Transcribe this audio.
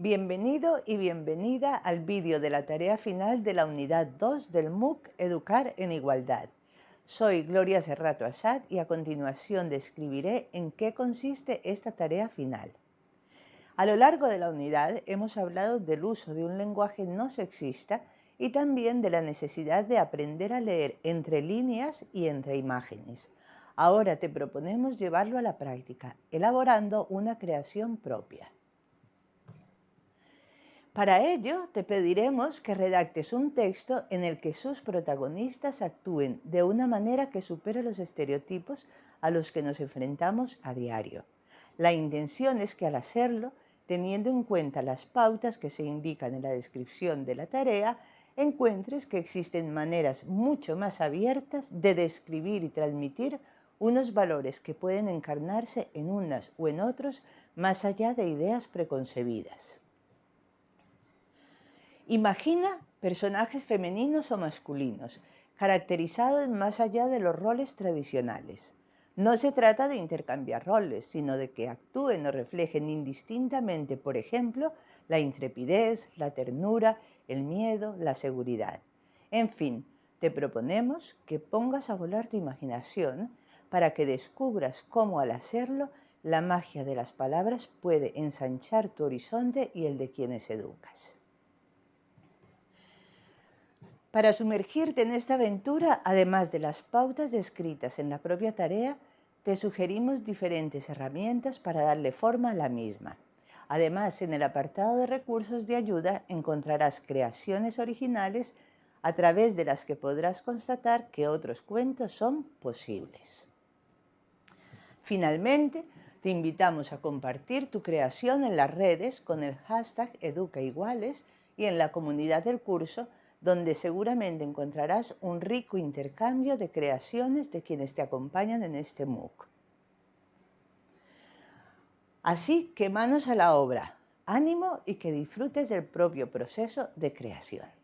Bienvenido y bienvenida al vídeo de la tarea final de la unidad 2 del MOOC Educar en Igualdad. Soy Gloria Serrato Asad y a continuación describiré en qué consiste esta tarea final. A lo largo de la unidad hemos hablado del uso de un lenguaje no sexista y también de la necesidad de aprender a leer entre líneas y entre imágenes. Ahora te proponemos llevarlo a la práctica, elaborando una creación propia. Para ello, te pediremos que redactes un texto en el que sus protagonistas actúen de una manera que supere los estereotipos a los que nos enfrentamos a diario. La intención es que al hacerlo, teniendo en cuenta las pautas que se indican en la descripción de la tarea, encuentres que existen maneras mucho más abiertas de describir y transmitir unos valores que pueden encarnarse en unas o en otros más allá de ideas preconcebidas. Imagina personajes femeninos o masculinos, caracterizados más allá de los roles tradicionales. No se trata de intercambiar roles, sino de que actúen o reflejen indistintamente, por ejemplo, la intrepidez, la ternura, el miedo, la seguridad. En fin, te proponemos que pongas a volar tu imaginación para que descubras cómo al hacerlo la magia de las palabras puede ensanchar tu horizonte y el de quienes educas. Para sumergirte en esta aventura, además de las pautas descritas en la propia tarea, te sugerimos diferentes herramientas para darle forma a la misma. Además, en el apartado de recursos de ayuda encontrarás creaciones originales a través de las que podrás constatar que otros cuentos son posibles. Finalmente, te invitamos a compartir tu creación en las redes con el hashtag EducaIguales y en la comunidad del curso donde seguramente encontrarás un rico intercambio de creaciones de quienes te acompañan en este MOOC. Así que manos a la obra, ánimo y que disfrutes del propio proceso de creación.